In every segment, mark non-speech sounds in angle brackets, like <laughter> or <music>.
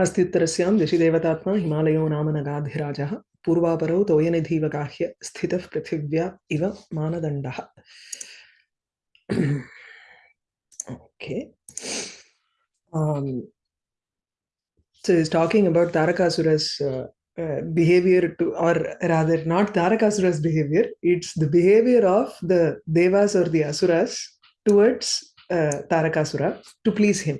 अस्त्युत्तरस्य दिशिदेवतात्मा हिमालयो नाम नगाधिराजः, पूर्वापरौ तोयनिधिवगाह्य स्थितः पृथिव्या इव मानदण्डः। Okay so is talking about Tarakasura's behaviour to or the behaviour of the devas or the asuras towards Tarakasura to please him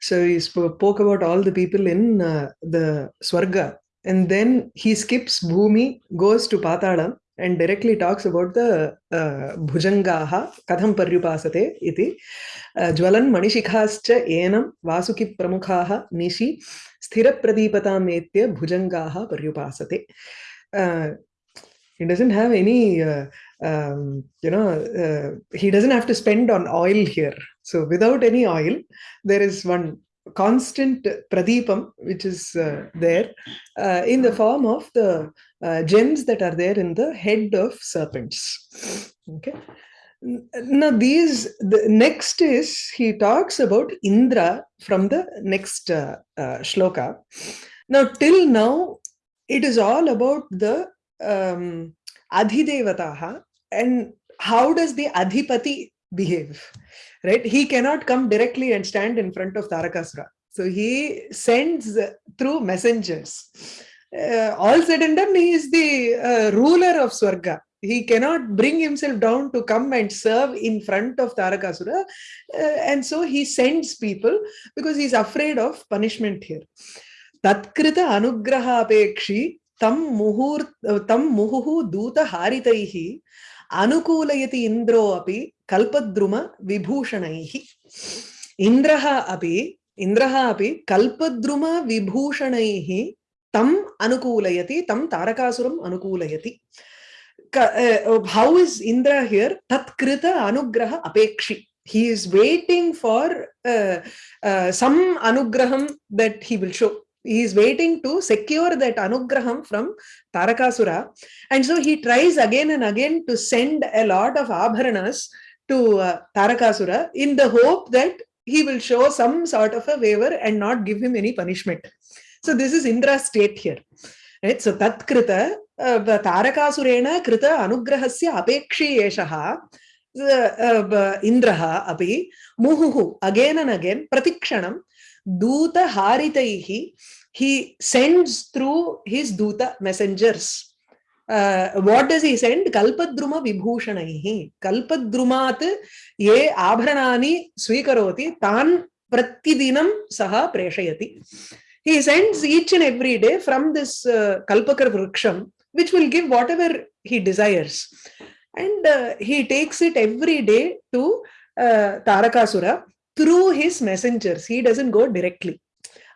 so he spoke about all the people in uh, the Swarga. And then he skips Bhumi, goes to Patalam, and directly talks about the uh, Bhujangaha, Katham Paryupasate, iti. Uh, Jwalan Manishikhascha Enam Vasuki Pramukhaha Nishi Sthira Pradipata Metya Bhujangaha Paryupasate. Uh, he doesn't have any uh, um, you know uh, he doesn't have to spend on oil here. So without any oil there is one constant pradipam which is uh, there uh, in the form of the uh, gems that are there in the head of serpents. Okay. Now these the next is he talks about indra from the next uh, uh, shloka. Now till now it is all about the um, adhidevataha and how does the adhipati behave right? He cannot come directly and stand in front of tarakasura so he sends through messengers. Uh, all said and done he is the uh, ruler of swarga. He cannot bring himself down to come and serve in front of tarakasura uh, and so he sends people because he's afraid of punishment here. Tatkrita anugraha apekshi tam muhur tam muhuhu duta haritaihi अनुकूलयति इन्द्रो अपि कल्पद्रुम विभूषणैः इन्द्रः अपि इन्द्रः अपि कल्पद्रुम विभूषणैः तम् अनुकूलयति तं तारकासुरम् अनुकूलयति how is Indra here? Tatkrita anugraha apekshi. He is waiting for uh, uh, some anugraham that he. He is waiting to secure that anugraham from Tarakasura. And so he tries again and again to send a lot of abharanas to uh, Tarakasura in the hope that he will show some sort of a waiver and not give him any punishment. So this is Indra's state here. Right? So Tatkrita uh, Tarakasurena Krita Anugrahasya Apekshi Eshaha Indraha Api Muhuhu again and again Pratikshanam Duta Haritaihi, he sends through his Duta messengers. Uh, what does he send? Kalpadruma Vibhushanaihi. Kalpadrumat ye abhranani swikaroti tan pratidinam saha preshayati. He sends each and every day from this uh, Kalpakar which will give whatever he desires. And uh, he takes it every day to uh, Tarakasura through his messengers. He doesn't go directly.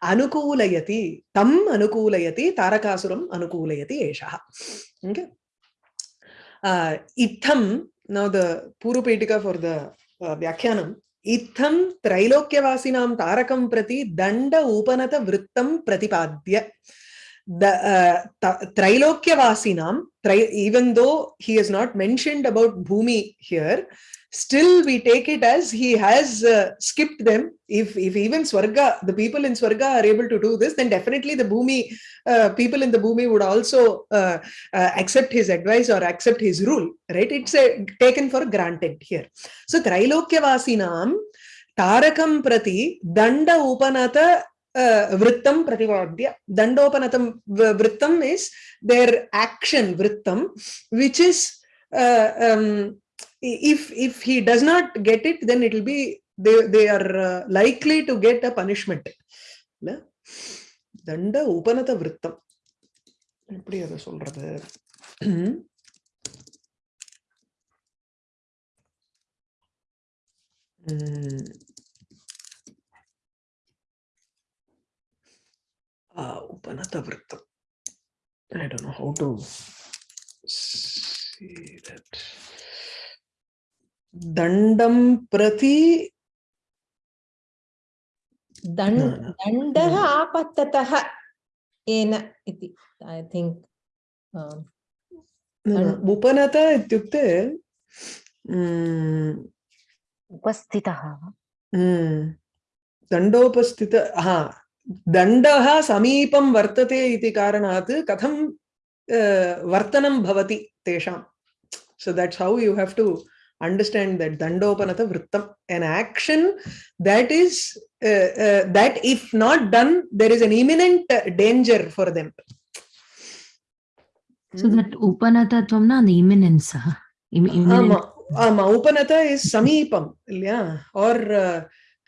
Anukulayati, tam anukulayati, tarakasuram anukulayati eshaha. Okay. Uh, itham, now the Purupetika for the uh, Vyakhyanam, इत्थं त्रैलोक्यवासिनां तारकं प्रति दण्ड उपनत वृत्तं प्रतिपाद्य the uh, Trilokyawasinam, tri even though he has not mentioned about Bhumi here, still we take it as he has uh, skipped them. If, if even Swarga, the people in Swarga are able to do this, then definitely the Bhumi, uh, people in the Bhumi would also uh, uh, accept his advice or accept his rule, right? It's a, taken for granted here. So Trilokyawasinam, Tarakam Prati, Danda Upanata uh, vrittam prativadya dandopanattam vrittam is their action vrittam which is uh, um, if if he does not get it then it will be they they are uh, likely to get a punishment தண்ட உபநத விருத்தம் எப்படி அதை சொல்றது உபநத விருத்தம் I don't know how to see that. दण्डं प्रति दण्डः आपततः येन इति ऐ थिङ्क् उपनत इत्युक्ते उपस्थितः दण्डोपस्थित हा दण्डः समीपं वर्तते इति कारणात् कथं वर्तनं भवति तेषां। So that's how you have to understand that dandopanata vrittam an action that is uh, uh, that if not done there is an imminent danger for them So that Upanatatvam the imminence. huh? Im- imminent. ஆமா ஆமா உபநத is சமீபம் இல்லையா R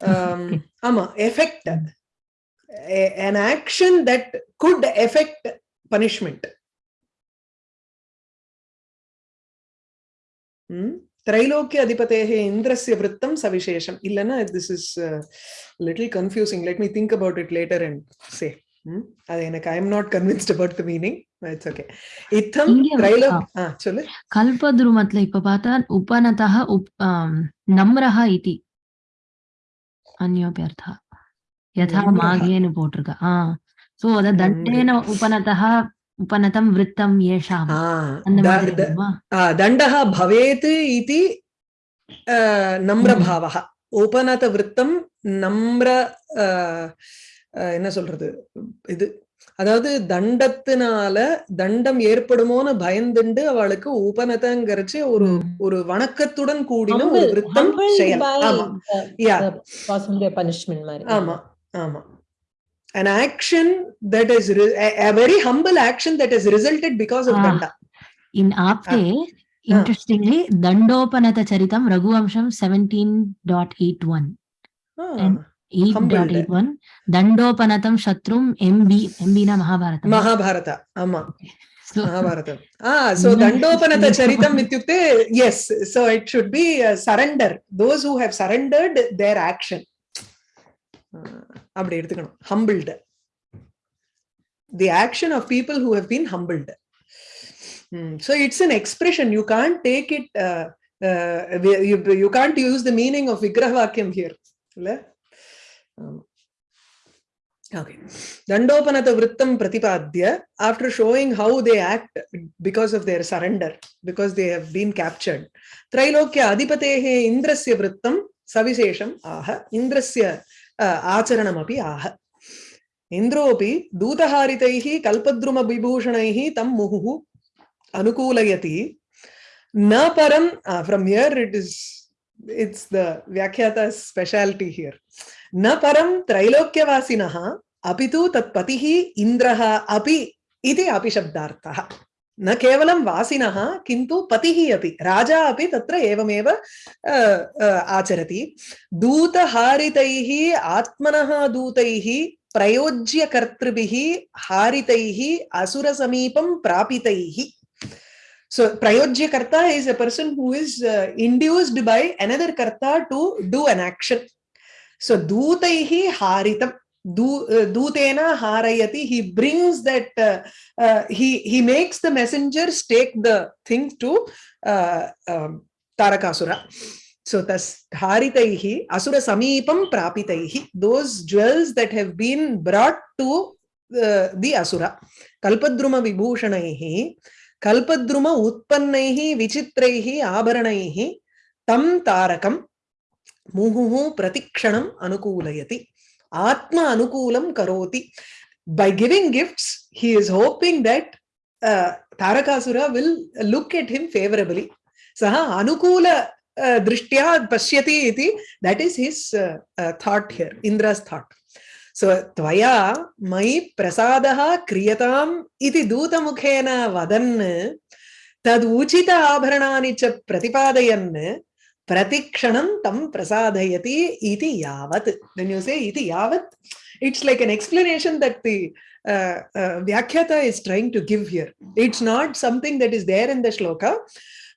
Okay. <laughs> ஆமா effect an action that could affect punishment Hmm? திரைலோக்கிய அதிபதேக இந்திரஸ்ய விரத்தம் சவிசேஷம். இல்லைன்னா this is little confusing let me think about it later and say அது எனக்கு I am not convinced about the meaning it's okay இத்தம் திரைலோக் சொல்லு. கல்பத்ருமத்ல இப்ப பார்த்தா உபனதஹ உப் நம்ரஹ இதி. அந்யோபியர்த்தா. யதா மாகேன்னு போட்டிருக்க. ஆ. சோ அத தண்டேன உபனதஹ உபநதம் விருத்தம் ஏஷாம் ஆ, அந்த த- மாதிரி த- இருக்குமா? आ, दण्डः भवेत् इति अ, नम्रभावः उपनतवृत्तं நம்ர அ, அ, என்ன சொல்றது இது அதாவது தண்டத்தினால தண்டம் ஏற்படுமோன்னு பயந்துண்டு அவளுக்கு உபநதங்கிறச்சு ஒரு ம். ஒரு வணக்கத்துடன் கூடின ஒரு Humble- விருத்தம் humbled செயல் by ஆமா the- Yeah. the possible punishment மாதிரி. ஆமா ஆமா an action that is a, a, very humble action that has resulted because of ah, danda. In Aapte, ah. interestingly, ah. Dandopanata Charitam Raghuvamsham 17.81. Ah. And 8.81 Dandopanatam Shatrum MB mbina Mahabharata. Mahabharata. Ama. <laughs> So, Mahabharata. Ah, so Dandopanata Charitam Mityukte, yes. So it should be uh, surrender. Those who have surrendered their action. அப்படி எடுத்துக்கணும் humbled the action of people who have been humbled so it's an expression you can't take it you can't use the meaning of விக்கிரக வாக்கியம் here இல்ல Okay. Dandopanata Vrittam Pratipadya, after showing how they act because of their surrender, because they have been captured. Trailokya Adipatehe Indrasya Vrittam Savishesham Aha, Indrasya आचरण आह। इन्द्रोऽपि दूतहारितैः कल्पद्रुमविभूषणैः तं मुहुः अनुकूलयति। न परम from here it is it's the व्याख्याता speciality here न परम त्रैलोक्यवासिनः, अपि तु तत्पतिः इन्द्रः अपि इति अपि शब्दार्थः। न केवलं वासिनः किन्तु पतिः अपि राजा अपि तत्र एवमेव अ, अ, आचरति दूतहारितैः आत्मनः दूतैः प्रयोज्यकर्तृभिः हारितैः असुरसमीपं प्रापितैः So Prayojya Karta is a person who is uh, induced by another Karta to do an action. So Dutaihi Haritam. Du, uh, Dutena Harayati. He brings that, uh, uh, he, he makes the messengers take the thing to uh, um, Tarakasura. So tas Haritaihi Asura Samipam Prapitaihi. Those jewels that have been brought to uh, the Asura. Kalpadruma Vibhushanaihi. कल्पद्रुम उत्पन्नैः विचित्रैः आभरणैः तं तारकं मुहुः प्रतिक्षणम् अनुकूलयति Atma Anukulam Karoti. By giving gifts, he is hoping that uh, Tarakasura will look at him favorably. Saha Anukula uh, Drishtya Pashyati iti. That is his uh, uh, thought here, Indra's thought. So Tvaya Mai Prasadaha Kriyatam iti Dutamukhena Vadan Taduchita Abharanani cha Pratipadayana प्रतिक्षणं तं प्रसादयति इति यावत् then you say इति यावत् it's like an explanation that the व्याख्याता is trying to give here it's not something that is there in the shloka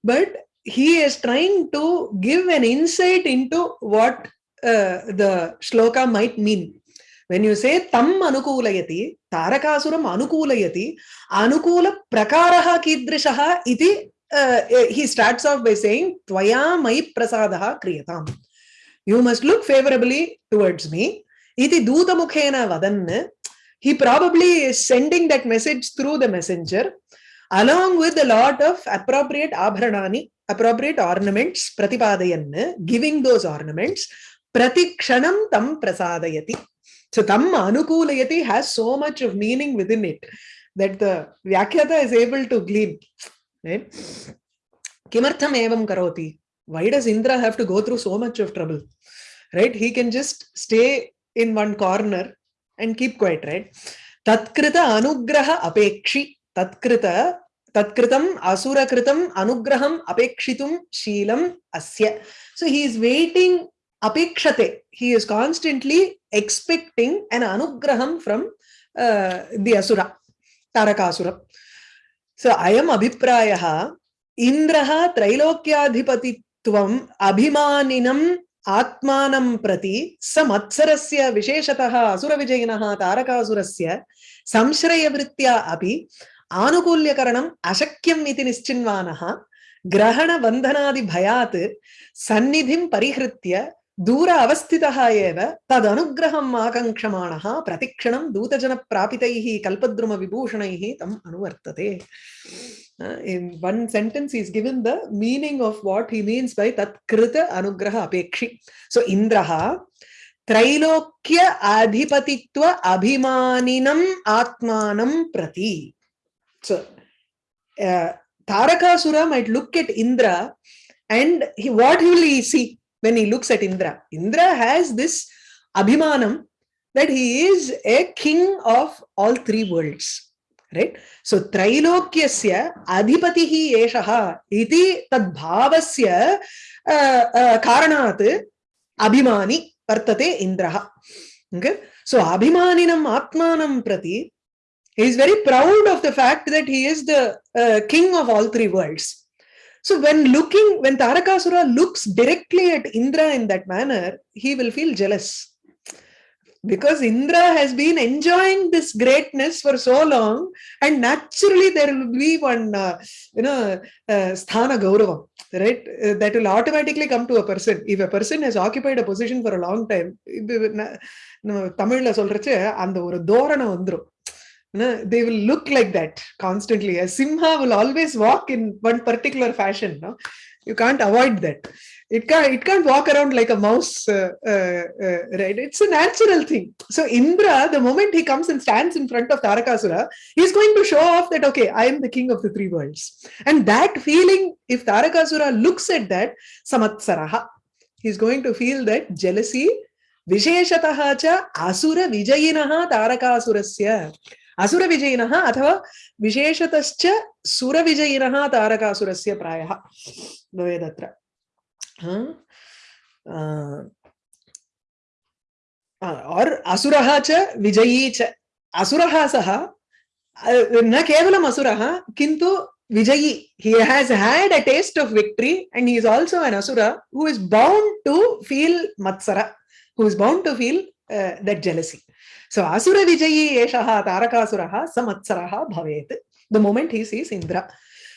but he is trying to give an insight into what uh, the shloka might mean when you say tam anukulayati tarakasuram anukulayati anukula prakaraha kidrishaha iti uh, he starts off by saying, tvaya mai prasadaha kriyatam. You must look favorably towards me. Iti dutamukhena vadan. He probably is sending that message through the messenger along with a lot of appropriate abharanani, appropriate ornaments, pratipadayan, giving those ornaments, pratikshanam tam prasadayati. So tam anukulayati has so much of meaning within it that the Vyakyata is able to glean. Kimartham evam karoti. Why does Indra have to go through so much of trouble? Right? He can just stay in one corner and keep quiet, right? Tatkrita anugraha apekshi. Tatkrita tatkritam asurakritam anugraham apekshitum shilam asya. So he is waiting apekshate. He is constantly expecting an anugraham from uh, So, ayam abhiprayaha indraha त्रैलोक्याधिपतित्वम् अभिमानिनम् आत्मानं प्रति स मत्सरस्य विशेषतः असुरविजयिनः तारकासुरस्य संश्रयवृत्त्या अपि आनुकूल्यकरणम् अशक्यम् इति निश्चिन्वानः ग्रहणबन्धनादिभयात् सन्निधिं परिहृत्य दूर अवस्थितः एव तदनुग्रहम् आकाङ्क्षमाणः प्रतिक्षणं दूतजनप्रापितैः कल्पद्रुमविभूषणैः तम् अनुवर्तते Uh, in one sentence, he's given the meaning of what he means by tat krita anugraha apekshi. So, Indraha, Trailokya adhipatitva abhimaninam atmanam prati. So, uh, Tarakasura might look at Indra and he, what will he see when he looks at Indra. Indra has this abhimanam that he is a king of all three worlds. Right? So Trilokyasya Adhipatihi Eshaha Iti Tadbhavasya uh, uh, Karanat Abhimani Vartate Indraha. Okay? So Abhimaninam Atmanam Prati he is very proud of the fact that he is the uh, king of all three worlds. so when looking when tarakasura looks directly at indra in that manner he will feel jealous because Indra has been enjoying this greatness for so long, and naturally there will be one, uh, you know, uh, sthana gauravam, right? Uh, that will automatically come to a person. If a person has occupied a position for a long time, தமிழ்ல சொல்றச்சு அந்த ஒரு தோரணை வந்துரும் no, they will look like that constantly. A simha will always walk in one particular fashion. No? You can't avoid that. It can't, it can't walk around like a mouse, uh, uh, uh, right? It's a natural thing. So Indra, the moment he comes and stands in front of Tarakasura, he's going to show off that, okay, I am the king of the three worlds. And that feeling, if Tarakasura looks at that, samatsaraha, he's going to feel that jealousy, visheshataha cha asura vijayinaha Tarakasurasya. असुर विजयिन अथवा विशेषत सुर विजयिन तारकासुर से प्राय भवेदत्र और असुर च विजयी च। असुर सह न केवलम असुर किंतु विजयी। He has had a taste of victory and he is also an asura who is bound to feel matsara who is bound to feel that jealousy so asura vijayi eshaha tarakasuraha samatsaraha bhavet the moment he sees indra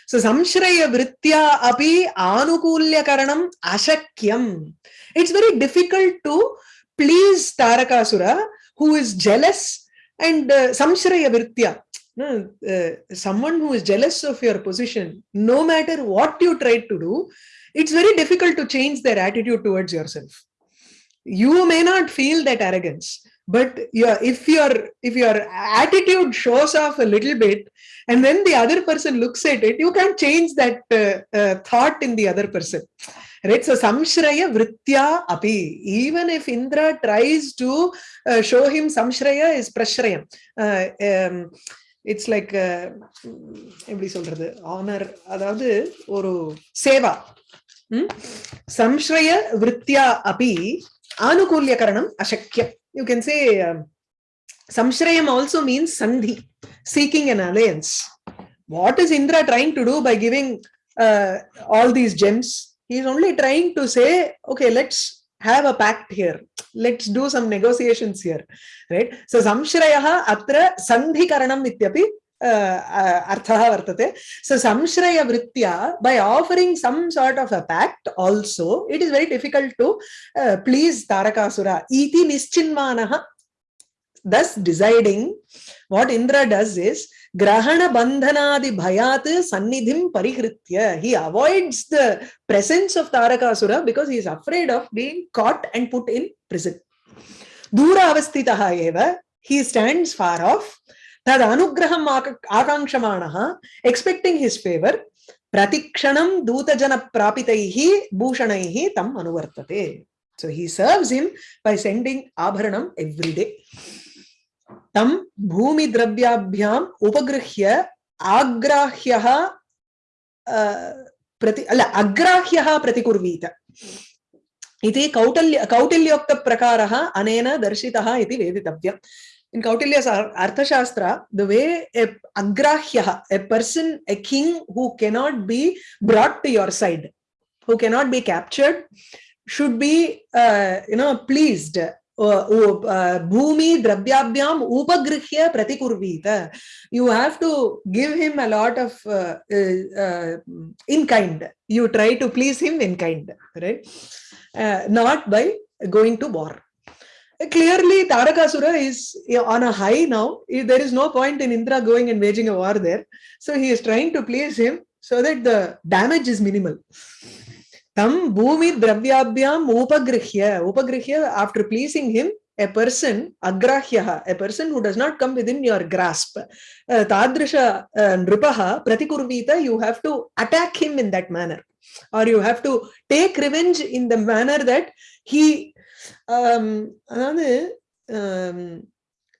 So samshraya vrittya api anukulyakaranam ashakyam. It's very difficult to please Tarakasura who is jealous and uh, samshraya vrittya. No, uh, someone who is jealous of your position, no matter what you try to do, it's very difficult to change their attitude towards yourself. You may not feel that arrogance, but yeah, if your if your attitude shows off a little bit, and then the other person looks at it, you can change that uh, uh, thought in the other person. Right, so samshraya vritya api. Even if Indra tries to uh, show him samshraya is prashrayam. Uh, um, it's like எப்படி சொல்றது honour அதாவது ஒரு சேவா சம்ஸ்ரய விருத்தியா அப்பி ஆனுகூல்யகரணம் அசக்கியம் you can say um, samshrayam also means sandhi, seeking an alliance. What is Indra trying to do by giving uh, all these gems? He's only trying to say, okay, let's have a pact here. Let's do some negotiations here, right? So samshrayaha atra sandhi karanam ityapi अर्थः वर्तते। So संश्रय वृत् by offering some sort of a pact also it is very difficult to please Tarakasura निश्चिन्न निश्चिन्मानः thus deciding what Indra does is ग्रहण बंधनादि भयात सन्निधिं परिहृत्य he avoids the presence of Tarakasura because he is afraid of being caught and put in prison दूर अवस्थितः he stands far of तद अनुग्रहम् आक- आकाङ्क्षमाणः expecting his favor प्रतिक्षणं दूतजनप्रापितैः भूषणैः तम् अनुवर्तते. So he serves him by sending आभरणम् every day. भूमिद्रव्याभ्याम् उपगृह्य आग्राह्यः अ, प्रति अल अग्राह्यः प्रतिकुर्वीत. इति कौटल्य कौटिल्योक्तप्रकारः अनेन दर्शितः वेदितव्यम्. In Kautilya's Ar- Arthashastra, the way a agrahyah, a person, a king who cannot be brought to your side, who cannot be captured, should be, uh, you know, pleased. Uh, uh, bhumi dravyabhyam upagrihya pratikurvita. You have to give him a lot of uh, uh, uh, in kind. You try to please him in kind, right? Not by going to war clearly Tarakasura is on a high now. There is no point in Indra going and waging a war there. So he is trying to please him so that the damage is minimal. Tam bhumi dravyabhyam upagrihya. Upagrihya, after pleasing him, a person, agrahyaha, a person who does not come within your grasp. Uh, Tadrisha uh, nripaha pratikurvita, you have to attack him in that manner. Or you have to take revenge in the manner that he அதாவது ஆம்,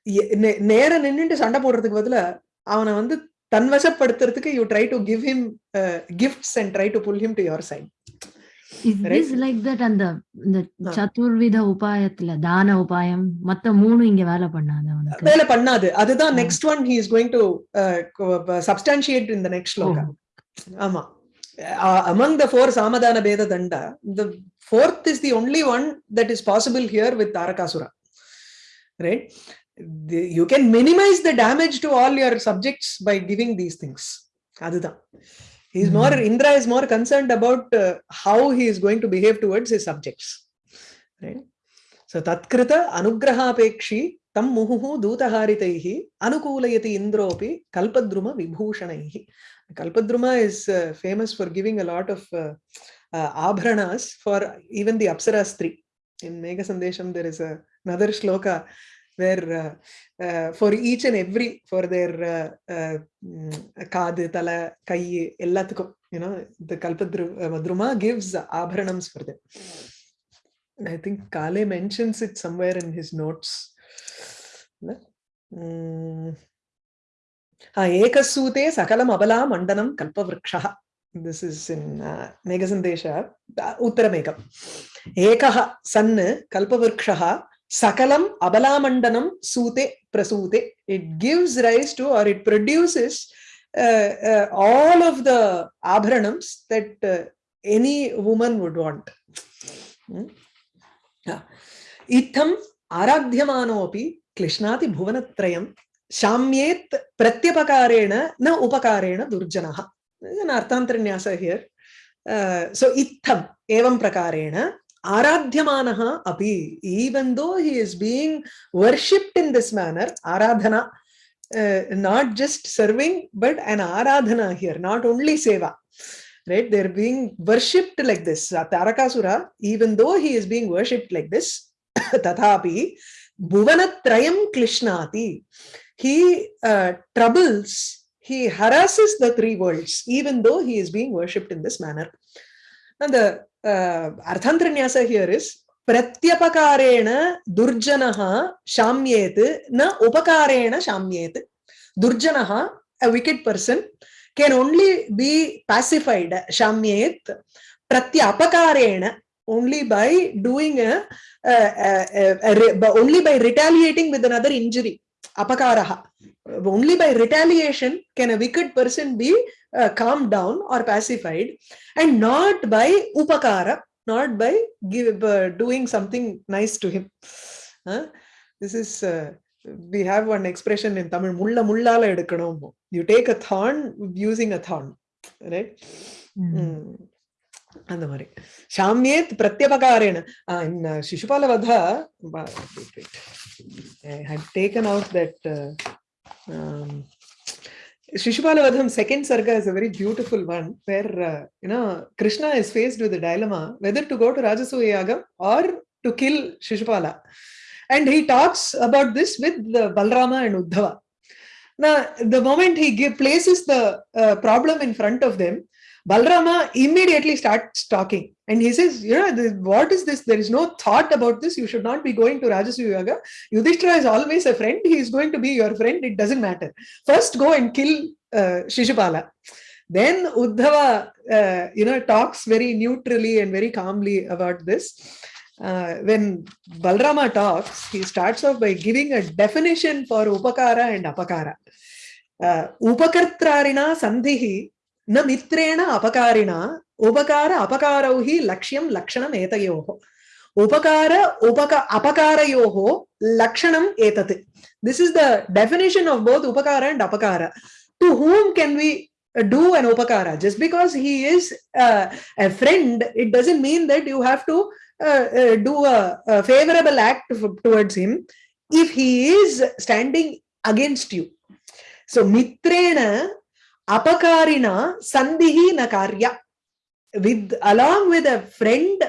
எ- நே- நேர நின்னுட்டு சண்டை போடுறதுக்கு பதிலா அவனை வந்து தன்வசப்படுத்துறதுக்கு you try to give him gifts and try to pull him to your side this like that அந்த இந்த. சதுர்வித உபாயத்துல தான உபாயம் மத்த மூணு இங்க வேலை பண்ணாது அவனுக்கு? வேலை பண்ணாது. அதுதான். Next one he is going to substantiate in the next ஆமா. uh, among the four Samadana Beda Danda, the fourth is the only one that is possible here with Tarakasura, right? The, you can minimize the damage to all your subjects by giving these things. Adhita. He's mm -hmm. more, Indra is more concerned about uh, how he is going to behave towards his subjects, right? So, Tatkrita Anugraha Pekshi तं anukula yati indropi kalpadruma vibhushanaihi Kalpadruma is uh, famous for giving a lot of uh, uh, for even the apsaras three. In Megha Sandesham, there is a, another shloka where uh, uh, for each and every, for their uh, mm, kadu, tala, kai, ellathukum, you know, the Kalpadruma gives abhranams for them. I think Kale mentions it somewhere in his notes. No? Mm. Ah, ekasute sakalam abala mandanam kalpavrikshah this is in uh, megasandesha uh, uttaramekam ekah san kalpavrikshah sakalam abalamandanam sute prasute it gives rise to or it produces uh, uh, all of the abharanams that uh, any woman would want Hmm? इत्थम् आराध्यमानोऽपि क्लिश्नाति भुवनत्रयं शाम्येत प्रत्यपकारेण न उपकारेण दुर्जनः. अर्थान्तरन्यास here so इत्थम एवं प्रकारेण आराध्यमानः अपि even though he is being worshipped in this manner aradhana not just serving but an aradhana here not only seva right? They're being worshipped like this. Tarakasura even though he is being worshipped like this, <coughs> tathapi bhuvanatrayam klishnati he uh, troubles he harasses the three worlds even though he is being worshipped in this manner and the uh, arthantranyasa here is प्रत्यपकारेण दुर्जनः शाम्येत् न उपकारेण शाम्येत् दुर्जनः a wicked person can only be pacified shamyet pratyapakarena only by doing a, a, a, a, a only by retaliating with another injury apakaraha only by retaliation can a wicked person be uh, calmed down or pacified and not by upakara not by give, uh, doing something nice to him huh? this is uh, we have one expression in tamil mulla mullala edukanum you take a thorn using a thorn right mm. Mm. அந்த மாதிரி சாமியேத் பிரத்யபகாரேன in uh, சிசுபால வதா I had taken out that uh, um, Shishupala Vadham second sarga is a very beautiful one where uh, you know Krishna is faced with a dilemma whether to go to Rajasuya Yagam or to kill Shishupala. and he talks about this with the Balrama and Uddhava. Now, the moment he give, places the uh, problem in front of them, Balrama immediately starts talking and he says, You know, what is this? There is no thought about this. You should not be going to Rajasuyaga. Yudhishthira is always a friend. He is going to be your friend. It doesn't matter. First, go and kill uh, Shishupala. Then Uddhava, uh, you know, talks very neutrally and very calmly about this. Uh, when Balrama talks, he starts off by giving a definition for upakara and apakara. Uh, upakartrarina sandhihi न मित्रेण अपकारिणा उपकार अपकारौ हि लक्ष्यं लक्षणम् एतयोः उपकार उपक अपकारयोः लक्षणम् एतत् this is the definition of both upakara and apakara to whom can we do an upakara just because he is uh, a friend it doesn't mean that you have to uh, uh, do a, a favorable act towards him if he is standing against you so mitrena apakarina sandhihi na karya with along with a friend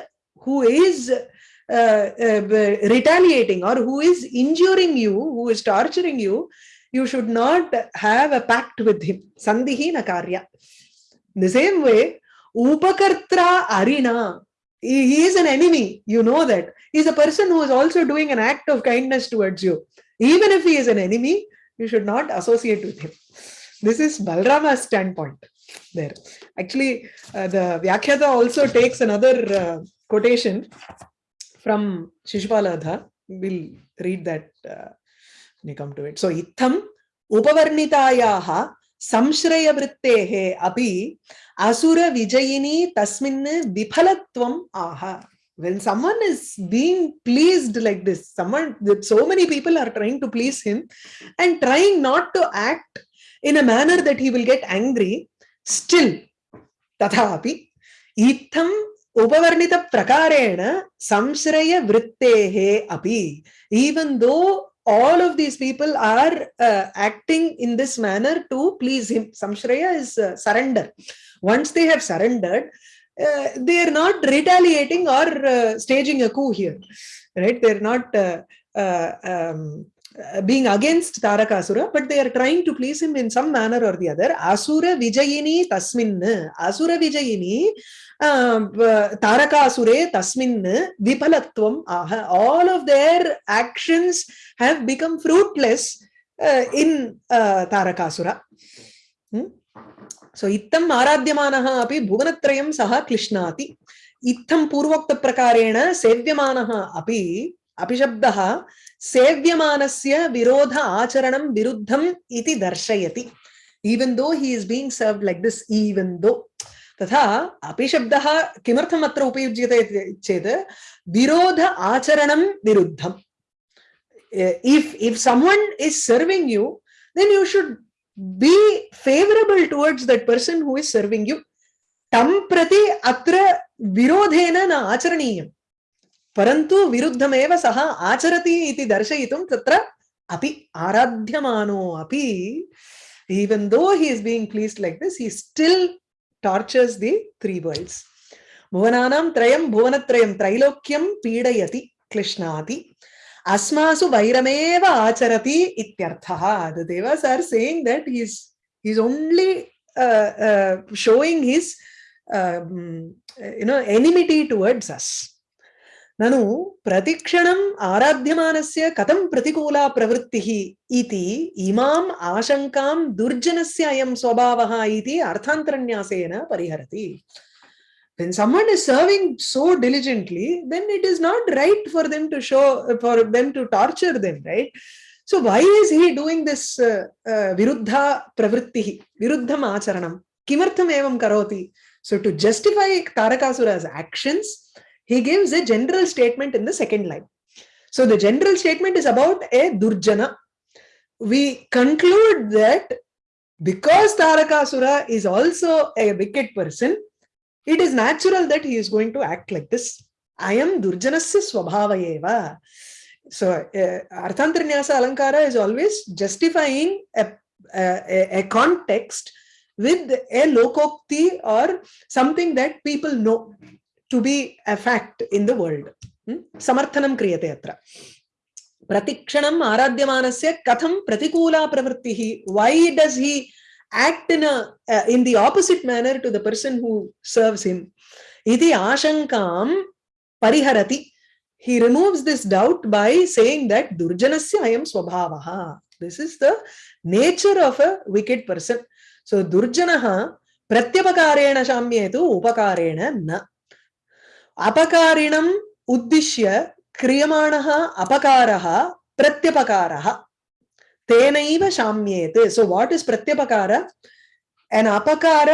who is uh, uh, retaliating or who is injuring you who is torturing you you should not have a pact with him. Sandhihi na karya. The same way upakartra arina he is an enemy you know that. He is a person who is also doing an act of kindness towards you. Even if he is an enemy you should not associate with him this is Balrama's standpoint there. Actually, uh, the Vyakhyata also takes another uh, quotation from Shishupalavadha. We'll read that uh, when you come to it. So, Itham Upavarnitayaha api Asura Vijayini Tasmin Viphalatvam aha. When someone is being pleased like this, someone, so many people are trying to please him and trying not to act in a manner that he will get angry, still, tathapi, itham upavarnita prakarena samshraya vrittehe api. Even though all of these people are uh, acting in this manner to please him. Samshraya is uh, surrender. Once they have surrendered, uh, they are not retaliating or uh, staging a coup here. Right? They're not uh, uh, um, being against Tarakasura, but they are trying to please him in some manner or the other. Asura Vijayini Tasmin, Asura Vijayini uh, Tarakasure Tasmin Vipalatvam Aha. All of their actions have become fruitless uh, in uh, Tarakasura. Hmm? So, ittam आराध्यमानः अपि भुवनत्रयं सः क्लिश्नाति इत्थं पूर्वोक्तप्रकारेण सेव्यमानः अपि अपिशब्दः सेव्यमानस्य विरोध आचरणं विरुद्धम् इति दर्शयति even though he is being served like this even though तथा अपिशब्दः किमर्थम् अत्र उपयुज्यते चेत् विरोध आचरणं विरुद्धम् if if someone is serving you then you should be favorable towards that person who is serving you tam prati atra virodhena na acharaniyam परन्तु विरुद्धमेव सः आचरति इति दर्शयितुं तत्र अपि आराध्यमानो अपि even though he is being pleased like this he still tortures the three worlds bhuvananam trayam bhuvanatrayam trailokyam pidayati klishnati asmasu vairameva acharati ityartha the devas are saying that he is he is only uh, uh, showing his um, you know enmity towards us ननु प्रतिक्षणम् आराध्यमानस्य कथं प्रतिकूला प्रवृत्तिः इति इमाम् आशङ्कां दुर्जनस्य अयं स्वभावः इति अर्थान्तरन्यासेन परिहरति when someone is serving so diligently then it is not right for them to show for them to torture them right so why is he doing this uh, uh, viruddha pravritti viruddham acharanam kimartham evam karoti so to justify tarakasura's actions he gives a general statement in the second line. So the general statement is about a Durjana. We conclude that because Tarakasura is also a wicked person, it is natural that he is going to act like this. I am Durjanasya Swabhavayeva. So uh, Arthantranyasa Alankara is always justifying a, a, a context with a lokokti or something that people know to be a fact in the world. Samarthanam kriyate atra. Pratikshanam aradhyamanasya katham pratikula pravrittihi. Why does he act in, a, uh, in the opposite manner to the person who serves him? Iti ashankam pariharati. He removes this doubt by saying that Durjanasya ayam swabhavaha. This is the nature of a wicked person. So Durjanaha pratyapakareena shamyetu upakarena na. अपकारिणम् उद्दिश्य क्रियमाणः अपकारः प्रत्यपकारः। तेनैव शाम्येत। So what is प्रत्यपकार? An अपकार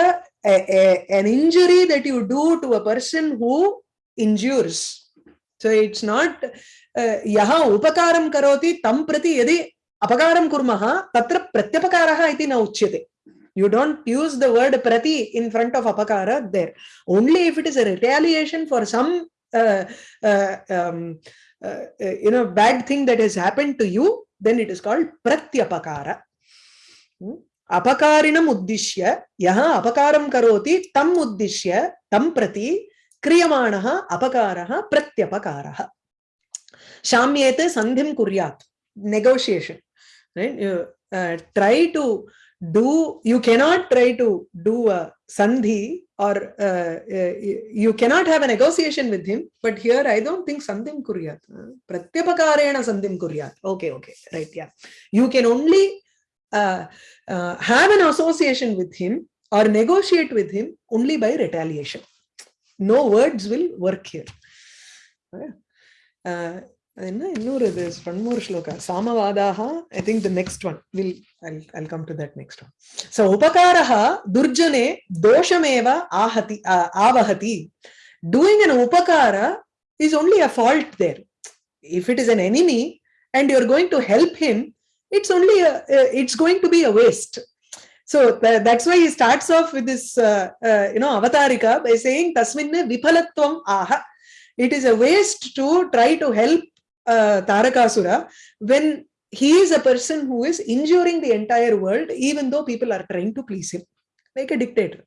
an injury that you do to a person who injures so it's not यः उपकारं करोति, तं प्रति यदि अपकारं कुर्मः, तत्र प्रत्यपकारः इति न उच्यते। you don't use the word prati in front of apakara there only if it is a retaliation for some uh, uh, um, uh, uh, you know bad thing that has happened to you then it is called pratyapakara Hmm? अपकारिणम् उद्दिश्य यः अपकारं करोति तम् उद्दिश्य तं प्रति क्रियमाणः अपकारः प्रत्यपकारः शाम्येत सन्धिं कुर्यात् negotiation right you uh, try to do you cannot try to do a sandhi or uh, uh, you cannot have a negotiation with him but here i don't think sandhim kuryat. Pratyapakarena sandhim kuryat. Okay okay right yeah. You can only uh, uh, have an association with him or negotiate with him only by retaliation. No words will work here. Uh, என்ன இன்னொரு இது one more shloka சாமவாதாக I think the next one will I come to that next one so உபகாரः துர்ஜனே தோஷமேவ ஆஹதி ஆவஹதி doing an upakara is only a fault there if it is an enemy and you're going to help him it's only a, it's going to be a waste so tha- that's why he starts off with this uh, uh, you know avatarika by saying tasminne vipalatvam aha it is a waste to try to help uh, Tarakasura when he is a person who is injuring the entire world, even though people are trying to please him, like a dictator.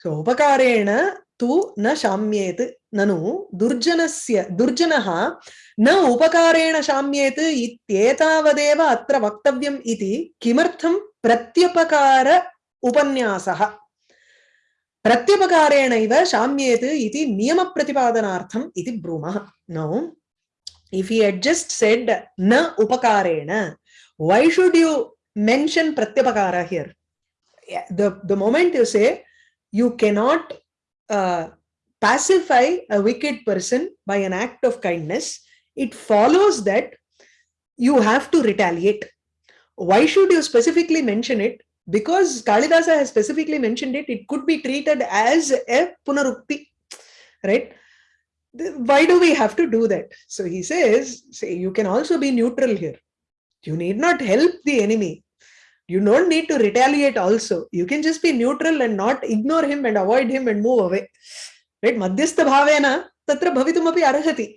So, upakarena tu na shamyet nanu durjanasya durjanaha na upakarena shamyet ityetavadeva atra vaktavyam iti kimartham pratyapakara upanyasaha प्रत्यपकारेणैव शाम्येत् इति नियमप्रतिपादनार्थम् इति ब्रूमः नौ if he had just said na upakarena why should you mention pratyapakara here? The the moment you say you cannot uh, pacify a wicked person by an act of kindness it follows that you have to retaliate. Why should you specifically mention it? Because kalidasa has specifically mentioned it it could be treated as a punarukti right why do we have to do that so he says say you can also be neutral here you need not help the enemy you don't need to retaliate also you can just be neutral and not ignore him and avoid him and move away right madhyastha bhavena tatra bhavitumapi arhati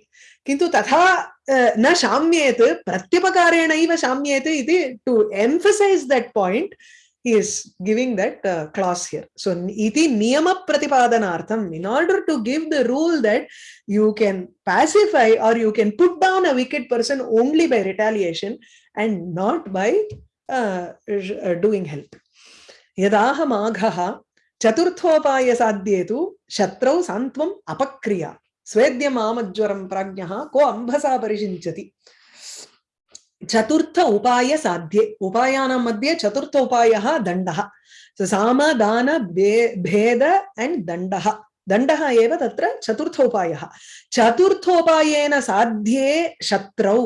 किन्तु तथा uh, न शाम्येत् प्रत्यपकारेणैव शाम्येत् इति to emphasize that point He is giving that uh, clause here so iti niyama pratipadanartham in order to give the rule that you can pacify or you can put down a wicked person only by retaliation and not by uh, uh, doing help यदाह माघः चतुर्थोपायसाध्ये तु शत्रौ सान्त्वम् अपक्रिया स्वेद्यमामज्वरं प्राज्ञः को अम्भसा परिषिञ्चति चतुर्थ उपाय साध्ये उपायानां मध्ये चतुर्थ उपायः दण्डः So, साम दान भे- भेद एण्ड् दण्डः दण्डः एव तत्र चतुर्थ उपायः चतुर्थोपायेन साध्ये शत्रौ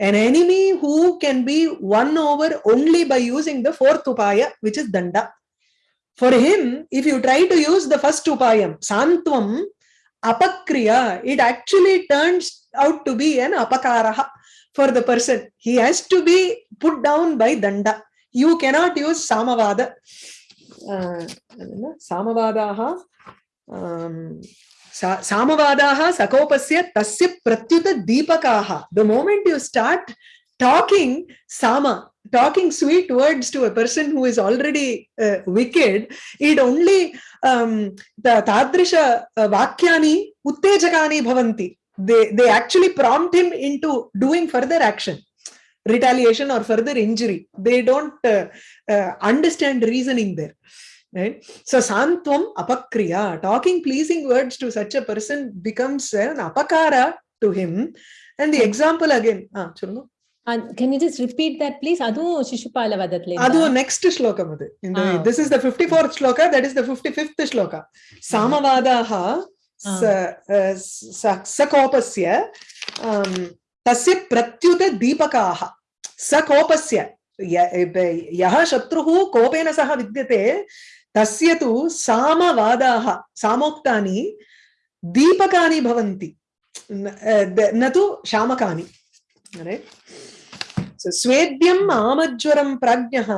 an enemy who can be won over only by using the fourth upaya which is danda for him if you try to use the first upayam santvam apakriya it actually turns out to be an apakaraha for the person. He has to be put down by danda. You cannot use samavada. Uh, samavadaha. Um, samavadaha sakopasya tasya pratyuta deepakaha. The moment you start talking sama, talking sweet words to a person who is already uh, wicked, it only um, the tadrisha uh, vakyani uttejakani bhavanti they they actually prompt him into doing further action retaliation or further injury they don't uh, uh, understand reasoning there right so santvam apakriya talking pleasing words to such a person becomes an apakara to him and the example again ah சொல்லுங்க can you just repeat that, please? Adu Shishupala Vadatle. Adu next shloka. Ah, this is the 54th shloka, that is the 55th shloka. Mm-hmm. Samavadaha सकोपस्य तस्य प्रत्युतदीपकाः। सकोपस्य यः शत्रुः Koppen सह विद्यते तस्य तु सामवादाः सामोक्तानि दीपकानि भवन्ति। न तु शामकानि। स्वेद्यम् आमज्वरं प्राज्ञः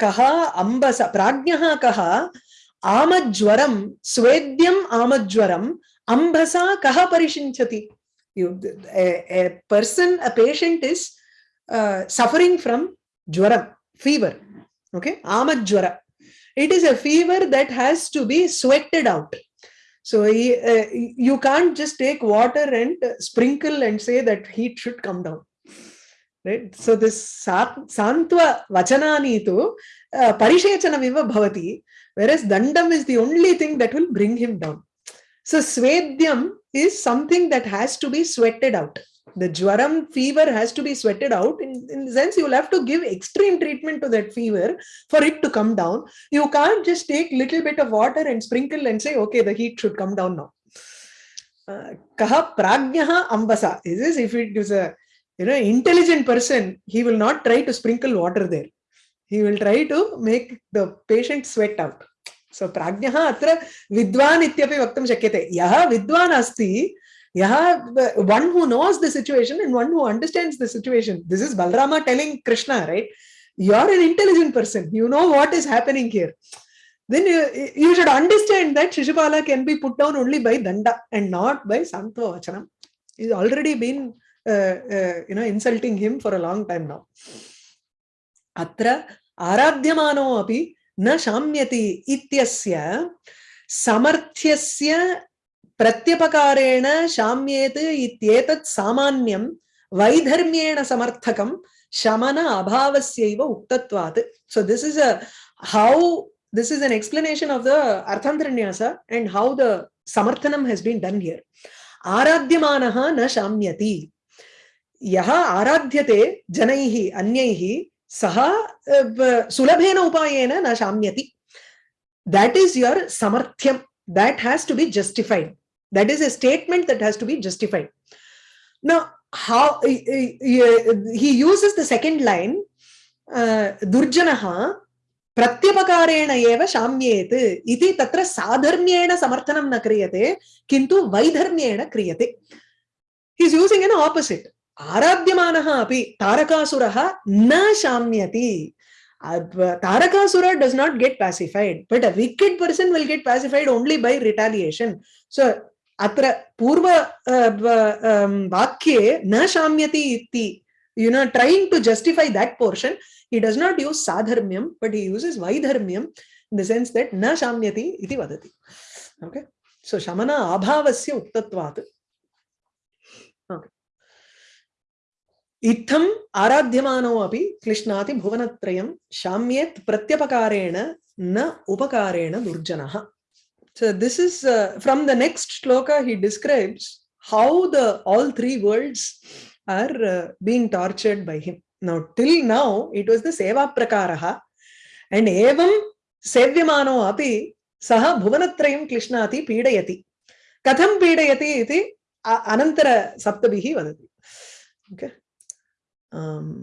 कः अम्बस प्राज्ञः कः आमज्वरं स्वेद्यम् आमज्वरम् अम्बसा कः परिषिञ्चति a patient is uh, suffering from jwaram, fever. Okay, amajwara. It is a fever that has to be sweated out. So uh, you can't just take water and uh, sprinkle and say that heat should come down. right so this santva vachanani tu uh, parishechanamiva bhavati whereas dandam is the only thing that will bring him down. So swedyam is something that has to be sweated out. The jwaram fever has to be sweated out. In, in the sense you will have to give extreme treatment to that fever for it to come down. You can't just take little bit of water and sprinkle and say okay the heat should come down now. Uh, kaha prajnaha ambasa. Is this if it is a you know intelligent person he will not try to sprinkle water there he will try to make the patient sweat out. So prajnah atra vidwan ityapi vaktum shakyate. Yah vidwan asti yah one who knows the situation and one who understands the situation. This is balrama telling krishna right? You are an intelligent person. You know what is happening here. Then you, you should understand that shishupala can be put down only by danda and not by santva vachanam. He's already been uh, uh, you know insulting him for a long time now अत्र आराध्यमानो अपि न शाम्यति इत्यस्य समर्थ्यस्य प्रत्यपकारेण शाम्येत् इत्येतत् सामान्यं वैधर्म्येण समर्थकं शमन अभावस्यैव उक्तत्वात्. So, this is a how, this is an explanation of the arthantranyasa and how the samarthanam has been done here. आराध्यमानः न शाम्यति यः आराध्यते जनैः अन्यैः सः अ, सुलभेन उपायेन न शाम्यति that is your samarthyam that has to be justified that is a statement that has to be justified now how he- uses the second line uh, durjanaha प्रत्यपकारेण एव शाम्येत् इति तत्र साधर्म्येण समर्थनं न क्रियते किन्तु वैधर्म्येण क्रियते he is using an opposite आराध्यमानः अपि तारकासुरः न शाम्यति Uh, Tarakasura does not get pacified, but a wicked person will get pacified only by retaliation. So, atra purva uh, um, vakye na shamyati iti, you know, trying to justify that portion, he does not use sadharmyam, but he uses vaidharmyam in the sense that na shamyati iti vadati. Okay. So, shamana abhavasya uktatvat. इत्थम् आराध्यमानो अपि क्लिश्नाति भुवनत्रयं शाम्येत् प्रत्यपकारेण न उपकारेण दुर्जनः so this is uh, from the next shloka he describes how the all three worlds are uh, being tortured by him now till now it was the seva prakaraha and evam sevyamano api सः भुवनत्रयं क्लिश्नाति पीडयति कथं पीडयति इति अ- अनन्तरसप्तभिः वदति okay um,